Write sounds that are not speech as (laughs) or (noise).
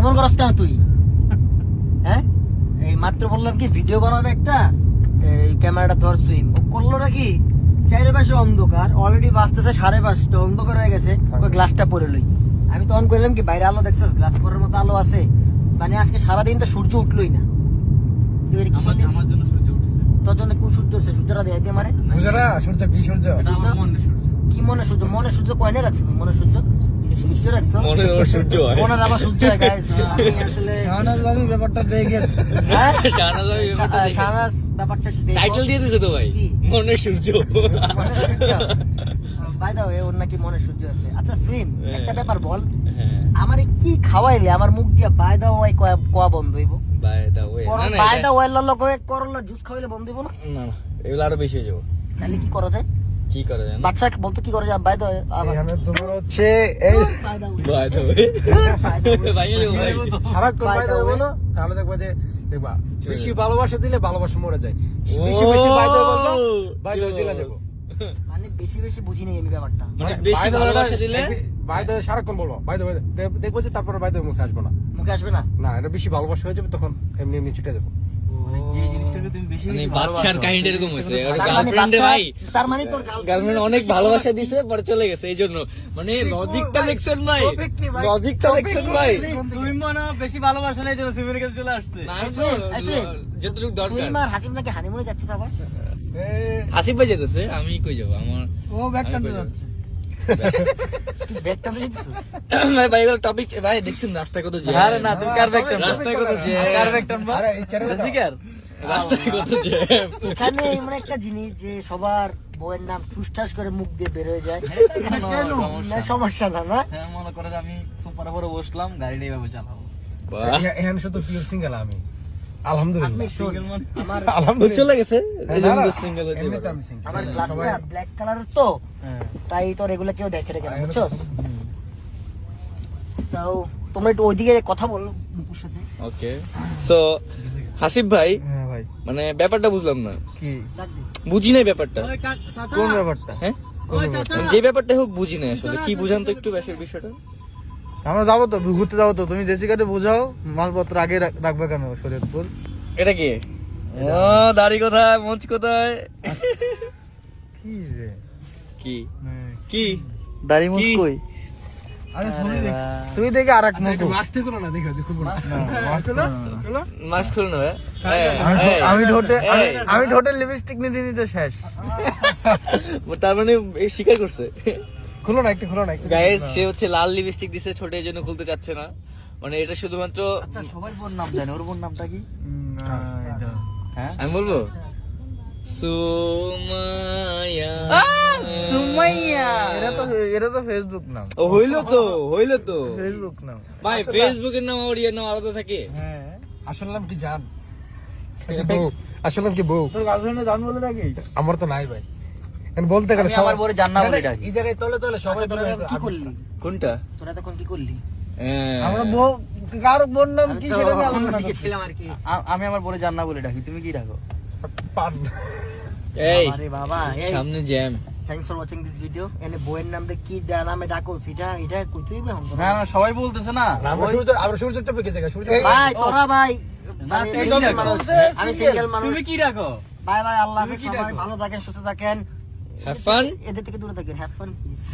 এমন করস কেন তুই? হ্যাঁ? এই মাত্র বললাম কি ভিডিও বানাবে একটা? এই ক্যামেরাটা ধর সুইম। ও করল নাকি চাইরে পাশে অন্ধকার অলরেডি বাঁচতেছে সাড়ে পাঁচটা অন্ধকার হয়ে গেছে। ওই গ্লাসটা পরে লই। আমি তখন করলাম কি বাইরে আলো দেখছিস? গ্লাস পরের মতো আলো আছে। মানে আজকে সারাদিন তো সূর্য উঠলোই না। তুই এর কি আমার জন্য সূর্য উঠছে। তোর জন্য কি সূর্য উঠছে? সূর্যটা দিয়ে দিয়ে মারে। সূর্য কি সূর্য? এটা আমার মনে সূর্য। কি মনে সূর্য? মনে সূর্য কয়নে রাখছো তুমি মনে সূর্য? সূর্য হয়। মনের আবার সূর্য হয় guys। (laughs) আসলে শাহনাজ ভাবি ব্যাপারটা দেখে হ্যাঁ? শাহনাজ ভাই ব্যাপারটা শা- শাহনাজ ব্যাপারটা দেখো। টাইটেল দিয়ে দিছে তো ভাই। কি? সূর্য। মনের সূর্য। (laughs) By the way, ওর নাকি মনে সূর্য আছে। আচ্ছা সুইম হ্যাঁ। একটা ব্যাপার বল। হ্যাঁ। আমার কি খাওয়াইলে? আমার মুখ দিয়া বাই দা ওয়াই কোয়া বন্ধ হইব? বাই দা ওয়ে না না বাই দা করলা জুস খাওয়াইলে বন্ধ হইব না? না না এগুলো আরও বেশি হয়ে যাব। তাহলে কি করা যায়? কি করা যায় বাচ্চা বলতো কি করা যায় বাই দা এখানে তোমার হচ্ছে এই বাই দা বাই দা ভাই। ভাই সারাক্ষণ By the বাইরে বলো তাহলে দেখবা যে দেখবা বেশি ভালোবাসা দিলে ভালোবাসা মরে যায়। ও। বেশি বেশি বাইরে বলবা বাইরে চলে যাব। মানে বেশি বেশি বুঝি নাই আমি ব্যাপারটা। মানে বেশি ভালোবাসা দিলে? বাইরে সারাক্ষণ বলব দেখব যে তারপরে বাইরে মুখে আসব না। মুখে আসবে না? না এটা বেশি ভালোবাসা হয়ে যাবে তখন এমনি এমনি ছুটে যাব। অনেক ভালোবাসা। দিছে পরে চলে গেছে এই জন্য মানে বেশি ভালোবাসা নেই জন্য সুইমের কাছে চলে আসছে। না তো আছে। যতটুকু দরকার। হাসিম নাকি হানিমুনে যাচ্ছে সবাই? আসিফ ভাই যেতেছে আমি কই যাব? আমার ও ব্যাগ যাচ্ছে। তুই ব্যাগটা তো দিচ্ছিস ভাই ভাই এগুলো টপিক ভাই দেখছেন রাস্তায় কত জ্যাম আরে না তুমি কার ব্যাগ টানবা রাস্তায় কত জ্যাম কার ব্যাগ টানবা আরে এই চ্যানেল জেসিকার? রাস্তায় কত জ্যাম এখানে এমন একটা জিনিস যে সবার বউয়ের নাম ঠুসঠাস করে মুখ দিয়ে বের হয়ে যায়। কেন? সমস্যা। না, না? হ্যাঁ মনে করে যে আমি সুপার বসলাম গাড়িটা এইভাবে চালাবো। এখানে শুধু পিওর সিঙ্গেল আমি। আলহামদুলিল্লাহ? চলে গেছে? এই না, জন্য না, সিঙ্গেল হতে এমনিতে পারে। আমি single। আমার গ্লাসটা ব্ল্যাক কালারের তো তাই তোর এগুলো কেউ দেখে রেখে না এখানে বুঝছস তো- তো তোমরা একটু ওইদিকে কথা বলো সাথে। ওকে সো হাসিফ ভাই হ্যাঁ ভাই। মানে ব্যাপারটা বুঝলাম না। কি? বুঝি নাই ব্যাপারটা? কোন ব্যাপারটা? হ্যাঁ? কোন যে ব্যাপারটা হোক বুঝি নাই আসলে। কি বুঝান তো একটু বেশি বিষয়টা? আমরা যাব তো ঘুরতে যাব তো। তুমি জেসিকাকে বোঝাও মালপত্র আগে রাখবে কেন শরীয়তপুর এটা কি? ও দাড়ি কোথায় মঞ্চ কোথায়? কি রে? কি? কি? দাড়ি মুছ কই? আরে শুনি দেখ তুই দেখে আর এক আচ্ছা, মাস্ক থেকে না দেখো দেখো না মাস্ক খুলে নেবে আমি- আমি ঠোঁটে আমি- ঠোঁটে লিপস্টিক নিতে নিতে শেষ। তার মানে এই স্বীকার করছে। খুলো না একটু খুলো না গাইস সে হচ্ছে লাল লিপস্টিক দিছে ছোট এই জন্য খুলতে চাচ্ছে না। মানে এটা শুধুমাত্র আচ্ছা সবাই বোন নাম জানে ওর বোন নামটা কি। হ্যাঁ আমি বলব? সুমাইয়া। সুমাইয়া। এটা তো এটা তো ফেসবুক নাম। ও হইল তো হইল তো। ফেসবুক নাম। ভাই ফেসবুকের নাম আর ইয়ের নাম আলাদা থাকে। হ্যাঁ আসল নাম কি জান? আসল নাম কি বউ? তোর গার্লফ্রেন্ডে জান বলে ডাকিস আমার তো নাই ভাই। বলতে গেলে আমি আমার বউরে জান্না বলে ডাকি। এই জায়গায় তলে তলে সবাই তলে কি করলি? কোনটা? তোরা তখন কি করলি? হ্যাঁ। আমরা বউ কার বোন নাম কি সেটা নিয়ে ছিলাম আর কি। আমি আমার বউরে জান্না বলে ডাকি তুমি কি ডাকো? পান। এই। বাবা এই। সামনে jam. Thanks for watching this video এনে বইয়ের কি দা- নামে ডাকো সেটা এটা কইতে হইবে হম না না সবাই বলতেছে না। আমরা সূর্য আমরা সূর্যটা পেকে জায়গা সূর্য ভাই তোরা ভাই। মানে। আমি সিঙ্গেল মানুষ। তুমি কি ডাকো? বাই বাই আল্লাহ ভালো থাকেন সুস্থ থাকেন। হ্যাভ ফান এদের থেকে দূরে থাকবেন হ্যাভ ফান প্লিজ